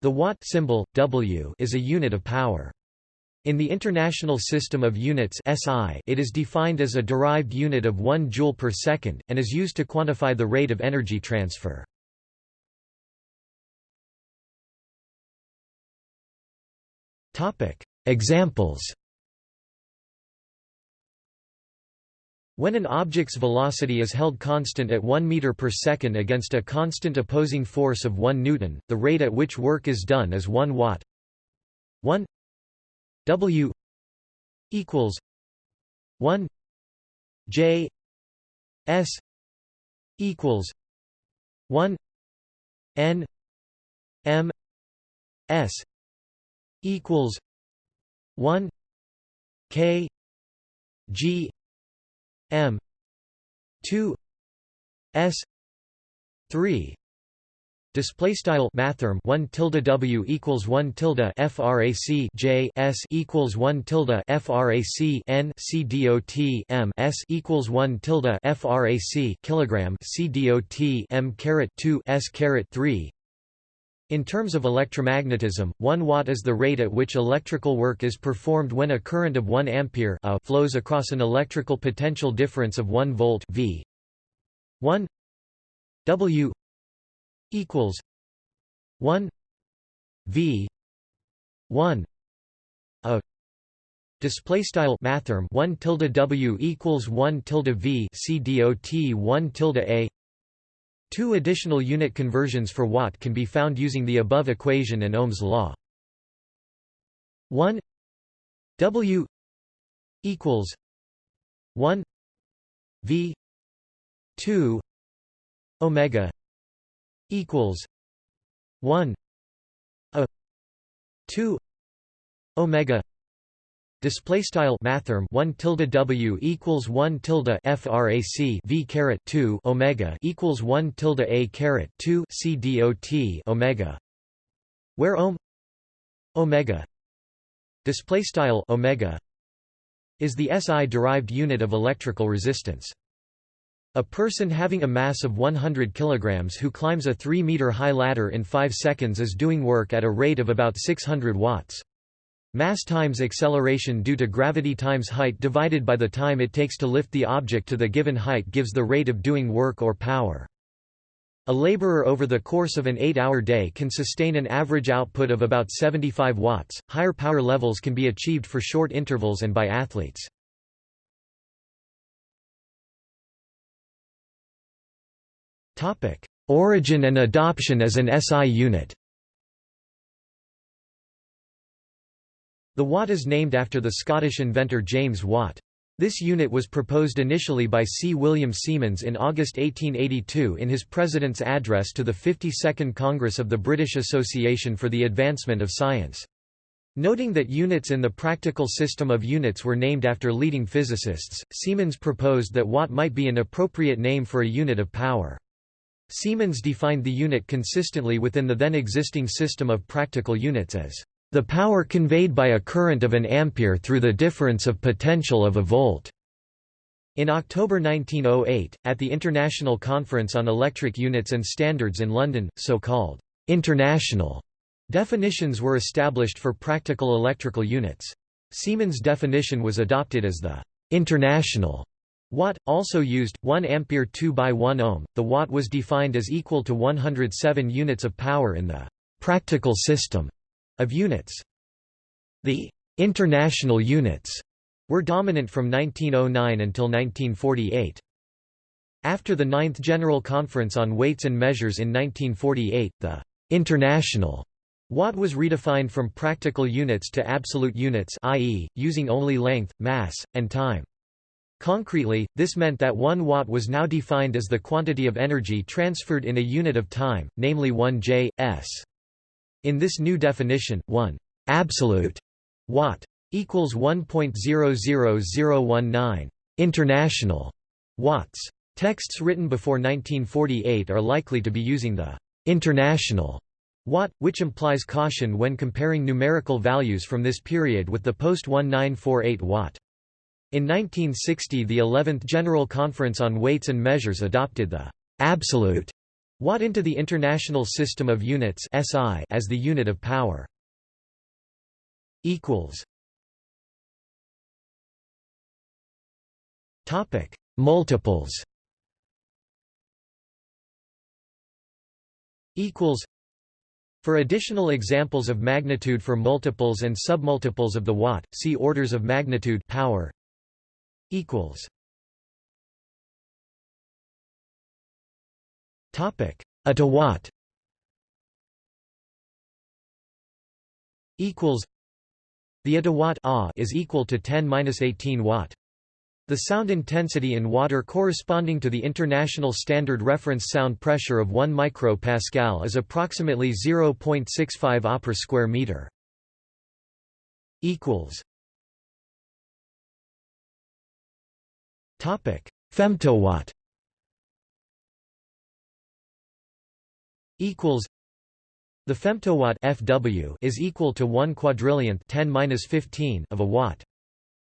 The watt symbol, w, is a unit of power. In the International System of Units (SI), it is defined as a derived unit of 1 joule per second and is used to quantify the rate of energy transfer. Examples. When an object's velocity is held constant at 1 meter per second against a constant opposing force of 1 newton, the rate at which work is done is 1 watt. 1 W equals 1 J S equals 1 N M S equals 1 K G M. two. S. three. Display style mathrm one tilde W equals one tilde FRAC J S equals one tilde FRAC N C dot M S equals one tilde FRAC kilogram C dot M caret two S caret three in terms of electromagnetism, 1 watt is the rate at which electrical work is performed when a current of 1 ampere a flows across an electrical potential difference of 1 volt V. 1 W equals 1 V 1 a Display style mathrm 1 tilde W equals 1 tilde V C dot 1 tilde A Two additional unit conversions for watt can be found using the above equation and Ohm's law. 1 W equals 1 V 2 omega equals 1 a 2 omega Display style mathrm one tilde w equals one tilde frac v caret two omega equals one tilde a caret two c dot omega, where ohm omega display style omega is the SI derived unit of electrical resistance. A person having a mass of 100 kg who climbs a 3 meter high ladder in 5 seconds is doing work at a rate of about 600 watts. Mass times acceleration due to gravity times height divided by the time it takes to lift the object to the given height gives the rate of doing work or power. A laborer over the course of an 8-hour day can sustain an average output of about 75 watts. Higher power levels can be achieved for short intervals and by athletes. Topic: Origin and adoption as an SI unit. The watt is named after the Scottish inventor James Watt. This unit was proposed initially by C. William Siemens in August 1882 in his President's address to the 52nd Congress of the British Association for the Advancement of Science. Noting that units in the practical system of units were named after leading physicists, Siemens proposed that watt might be an appropriate name for a unit of power. Siemens defined the unit consistently within the then existing system of practical units as the power conveyed by a current of an ampere through the difference of potential of a volt. In October 1908, at the International Conference on Electric Units and Standards in London, so-called international definitions were established for practical electrical units. Siemens' definition was adopted as the international watt, also used, 1 ampere 2 by 1 ohm. The watt was defined as equal to 107 units of power in the practical system of units. The international units were dominant from 1909 until 1948. After the Ninth General Conference on Weights and Measures in 1948, the international watt was redefined from practical units to absolute units i.e., using only length, mass, and time. Concretely, this meant that 1 watt was now defined as the quantity of energy transferred in a unit of time, namely 1 j, s. In this new definition, 1 absolute watt equals 1.00019 international watts. Texts written before 1948 are likely to be using the international watt, which implies caution when comparing numerical values from this period with the post-1948 watt. In 1960 the 11th General Conference on Weights and Measures adopted the absolute Watt into the International System of Units (SI) as the unit of power. Equals. Topic: Multiples. Equals. For additional examples of magnitude for multiples and submultiples of the watt, see orders of magnitude power. Equals. Topic: Watt. Equals. The attowatt is equal to 10-18 watt. The sound intensity in water corresponding to the international standard reference sound pressure of 1 micropascal is approximately 0.65 Ah per square meter. Equals. Topic: Femtowatt. Equals the femtowatt FW is equal to 1 quadrillionth 10 of a watt.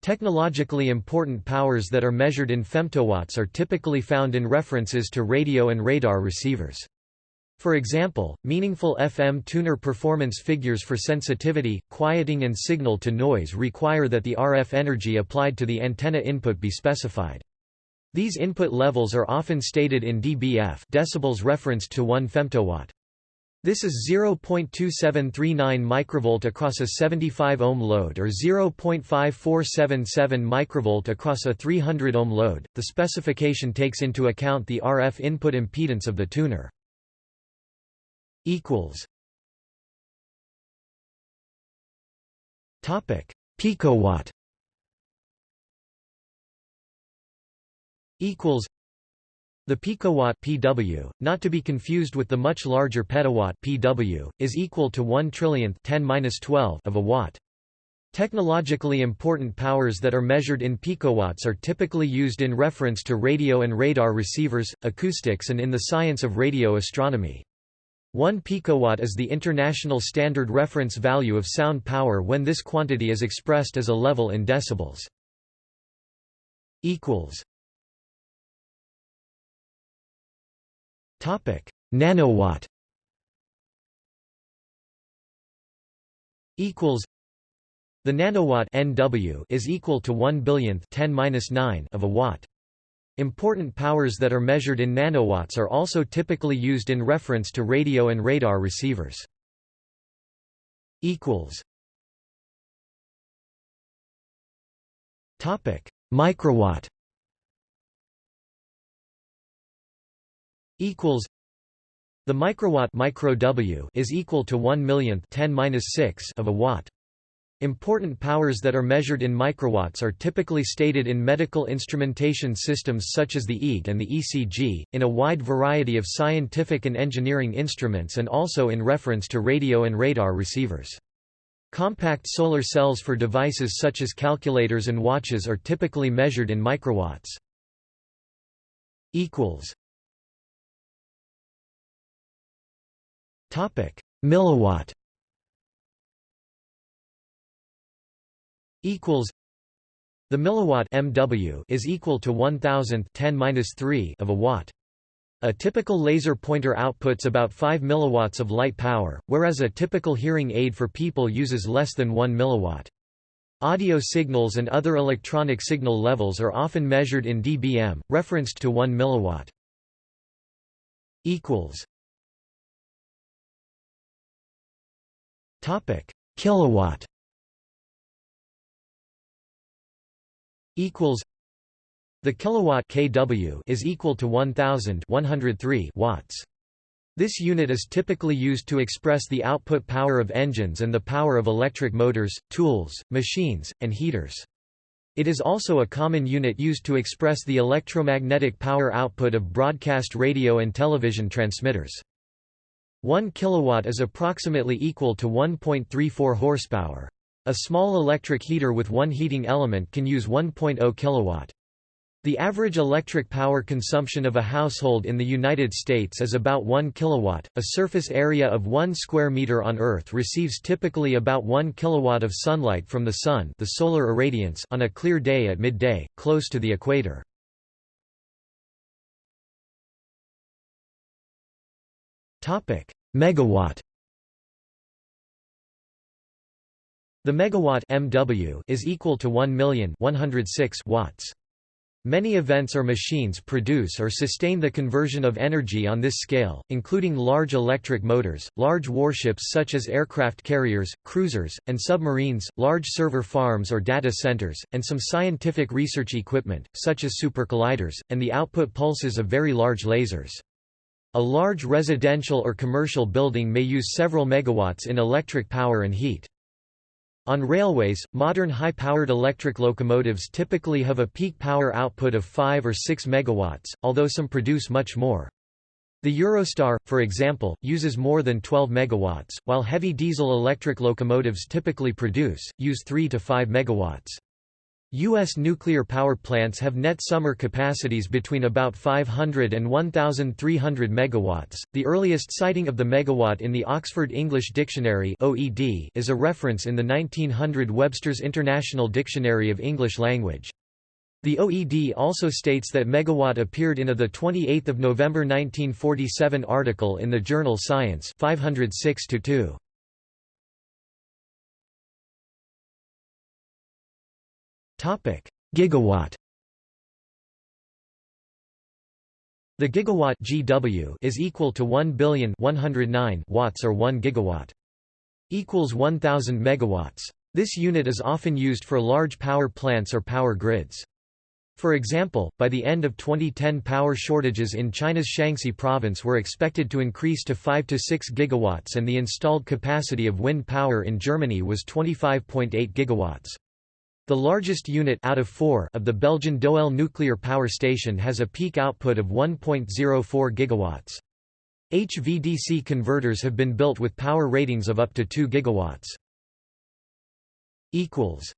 Technologically important powers that are measured in femtowatts are typically found in references to radio and radar receivers. For example, meaningful FM tuner performance figures for sensitivity, quieting and signal to noise require that the RF energy applied to the antenna input be specified. These input levels are often stated in dBf decibels referenced to 1 femtowatt. This is 0.2739 microvolt across a 75 ohm load or 0.5477 microvolt across a 300 ohm load. The specification takes into account the RF input impedance of the tuner. equals Topic: Picowatt equals the picowatt PW, not to be confused with the much larger petawatt PW, is equal to 1 trillionth 10^-12 of a watt. Technologically important powers that are measured in picowatts are typically used in reference to radio and radar receivers, acoustics and in the science of radio astronomy. 1 picowatt is the international standard reference value of sound power when this quantity is expressed as a level in decibels. equals Topic: Nanowatt. Equals. The nanowatt NW is equal to 1 billionth 10^-9 of a watt. Important powers that are measured in nanowatts are also typically used in reference to radio and radar receivers. equals. Topic: Microwatt equals the microwatt micro W is equal to 1 millionth 10 6 of a watt. Important powers that are measured in microwatts are typically stated in medical instrumentation systems such as the EEG and the ECG, in a wide variety of scientific and engineering instruments and also in reference to radio and radar receivers. Compact solar cells for devices such as calculators and watches are typically measured in microwatts. Topic: Milliwatt equals the milliwatt MW is equal to 1000 10 of a watt. A typical laser pointer outputs about 5 milliwatts of light power, whereas a typical hearing aid for people uses less than 1 milliwatt. Audio signals and other electronic signal levels are often measured in dBm, referenced to 1 milliwatt. equals Topic: Kilowatt equals the kilowatt kW is equal to 1103 watts. This unit is typically used to express the output power of engines and the power of electric motors, tools, machines, and heaters. It is also a common unit used to express the electromagnetic power output of broadcast radio and television transmitters. 1 kilowatt is approximately equal to 1.34 horsepower. A small electric heater with one heating element can use 1.0 kilowatt. The average electric power consumption of a household in the United States is about 1 kilowatt. A surface area of 1 square meter on Earth receives typically about 1 kilowatt of sunlight from the sun, the solar irradiance, on a clear day at midday, close to the equator. Megawatt. The megawatt MW is equal to 1,106 watts. Many events or machines produce or sustain the conversion of energy on this scale, including large electric motors, large warships such as aircraft carriers, cruisers, and submarines, large server farms or data centers, and some scientific research equipment, such as supercolliders, and the output pulses of very large lasers. A large residential or commercial building may use several megawatts in electric power and heat. On railways, modern high-powered electric locomotives typically have a peak power output of 5 or 6 megawatts, although some produce much more. The Eurostar, for example, uses more than 12 megawatts, while heavy diesel electric locomotives typically produce, use 3 to 5 megawatts. U.S. nuclear power plants have net summer capacities between about 500 and 1,300 megawatts. The earliest citing of the megawatt in the Oxford English Dictionary (OED) is a reference in the 1900 Webster's International Dictionary of English Language. The OED also states that megawatt appeared in a the 28th of November 1947 article in the journal Science 506 2. Gigawatt The gigawatt GW is equal to 1 billion 109 watts or 1 gigawatt equals 1000 megawatts. This unit is often used for large power plants or power grids. For example, by the end of 2010 power shortages in China's Shaanxi province were expected to increase to 5 to 6 gigawatts and the installed capacity of wind power in Germany was 25.8 gigawatts. The largest unit out of, four of the Belgian Doel nuclear power station has a peak output of 1.04 gigawatts. HVDC converters have been built with power ratings of up to 2 gigawatts. equals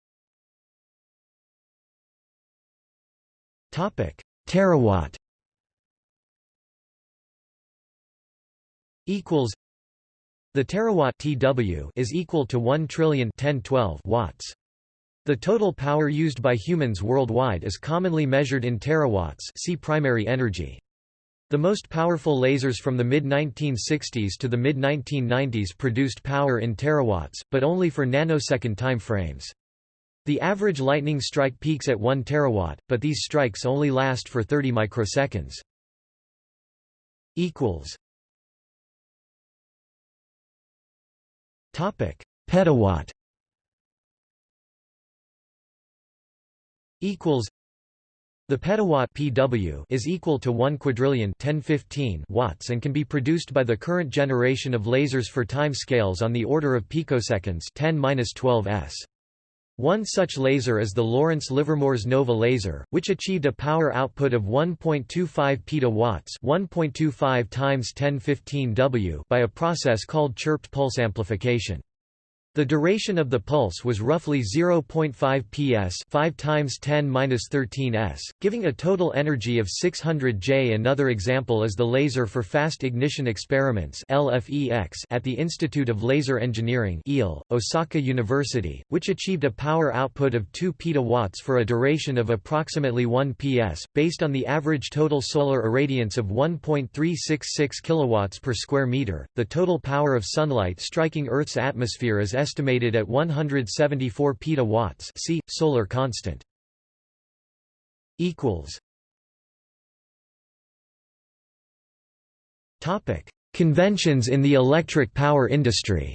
Topic: Terawatt equals The terawatt TW is equal to 1 trillion 1012 watts. The total power used by humans worldwide is commonly measured in terawatts see primary energy. The most powerful lasers from the mid-1960s to the mid-1990s produced power in terawatts, but only for nanosecond time frames. The average lightning strike peaks at 1 terawatt, but these strikes only last for 30 microseconds. Petawatt equals the petawatt PW is equal to 1 quadrillion 1015 watts and can be produced by the current generation of lasers for time scales on the order of picoseconds 10-12 s. One such laser is the Lawrence Livermore's NOVA laser, which achieved a power output of 1.25 petawatts 1.25 times 1015 W by a process called chirped pulse amplification. The duration of the pulse was roughly 0.5 ps 5 times 10^-13 s, giving a total energy of 600 J. Another example is the Laser for Fast Ignition Experiments at the Institute of Laser Engineering Osaka University, which achieved a power output of 2 petawatts for a duration of approximately 1 ps, based on the average total solar irradiance of 1.366 kilowatts per square meter. The total power of sunlight striking Earth's atmosphere is estimated at 174 petawatts see, solar constant. Conventions in the electric power industry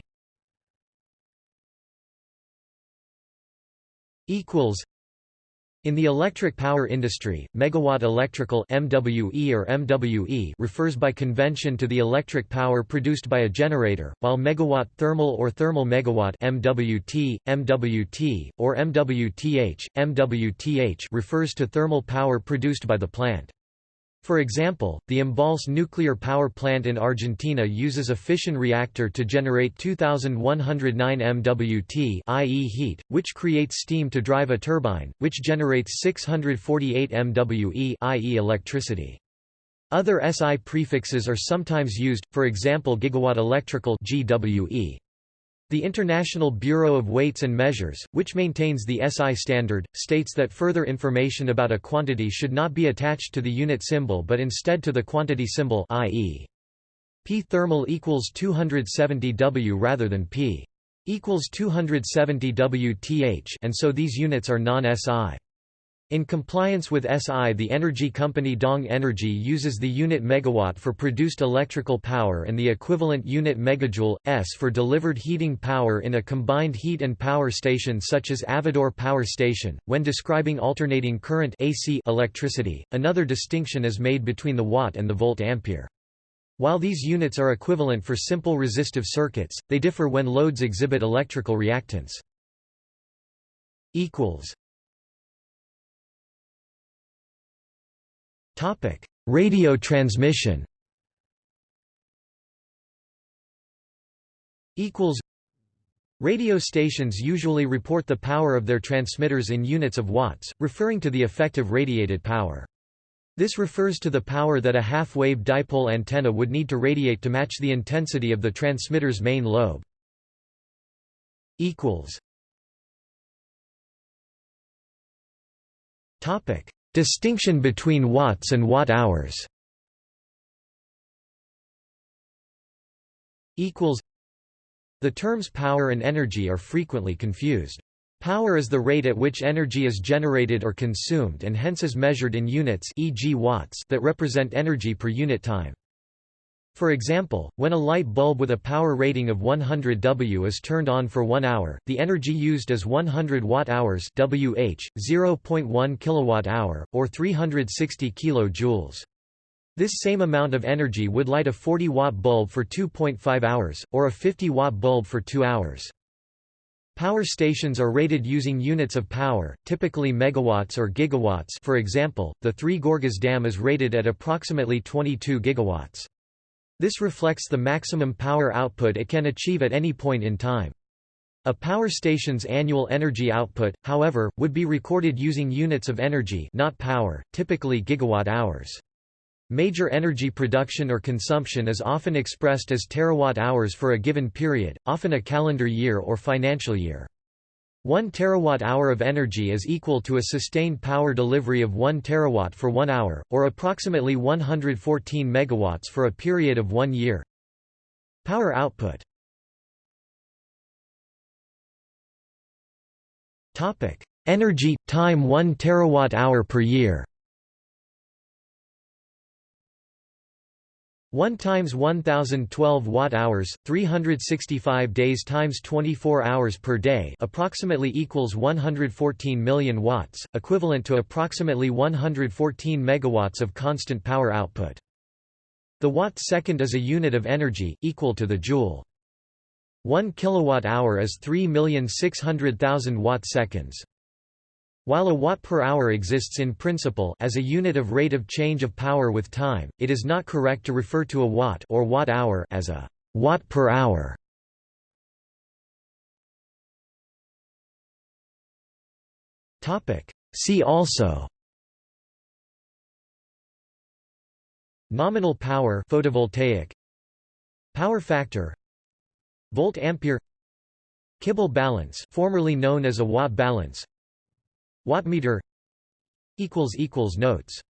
in the electric power industry, megawatt electrical MWE or MWE refers by convention to the electric power produced by a generator, while megawatt thermal or thermal megawatt MWT, MWT, or MWTH, MWTH refers to thermal power produced by the plant. For example, the Embalse nuclear power plant in Argentina uses a fission reactor to generate 2109 MWT i.e. heat, which creates steam to drive a turbine, which generates 648 MWE i.e. electricity. Other SI prefixes are sometimes used, for example gigawatt electrical GWE. The International Bureau of Weights and Measures, which maintains the SI standard, states that further information about a quantity should not be attached to the unit symbol but instead to the quantity symbol i.e. P thermal equals 270 W rather than P equals 270 WTH and so these units are non-SI. In compliance with SI the energy company Dong Energy uses the unit megawatt for produced electrical power and the equivalent unit megajoule, S for delivered heating power in a combined heat and power station such as Avedøre Power Station. When describing alternating current AC electricity, another distinction is made between the watt and the volt ampere. While these units are equivalent for simple resistive circuits, they differ when loads exhibit electrical reactance. Topic: Radio transmission. Equals. Radio stations usually report the power of their transmitters in units of watts, referring to the effective radiated power. This refers to the power that a half-wave dipole antenna would need to radiate to match the intensity of the transmitter's main lobe. Equals. Topic: Distinction between watts and watt-hours The terms power and energy are frequently confused. Power is the rate at which energy is generated or consumed and hence is measured in units e.g. watts that represent energy per unit time. For example, when a light bulb with a power rating of 100 W is turned on for 1 hour, the energy used is 100 watt-hours (Wh), 0.1 kilowatt-hour, or 360 kilojoules. This same amount of energy would light a 40-watt bulb for 2.5 hours, or a 50-watt bulb for 2 hours. Power stations are rated using units of power, typically megawatts or gigawatts for example, the Three Gorges Dam is rated at approximately 22 gigawatts. This reflects the maximum power output it can achieve at any point in time. A power station's annual energy output, however, would be recorded using units of energy not power, typically gigawatt-hours. Major energy production or consumption is often expressed as terawatt-hours for a given period, often a calendar year or financial year. 1 terawatt-hour of energy is equal to a sustained power delivery of 1 terawatt for 1 hour, or approximately 114 megawatts for a period of 1 year. Power output. Energy – time 1 terawatt-hour per year 1 times 1012 watt hours 365 days times 24 hours per day approximately equals 114 million watts equivalent to approximately 114 megawatts of constant power output. The watt second is a unit of energy equal to the joule. 1 kilowatt hour is 3,600,000 watt seconds while a watt per hour exists in principle as a unit of rate of change of power with time, it is not correct to refer to a watt or watt hour as a watt per hour. Topic: See also Nominal power photovoltaic Power factor Volt ampere Kibble balance formerly known as a watt balance Wattmeter Notes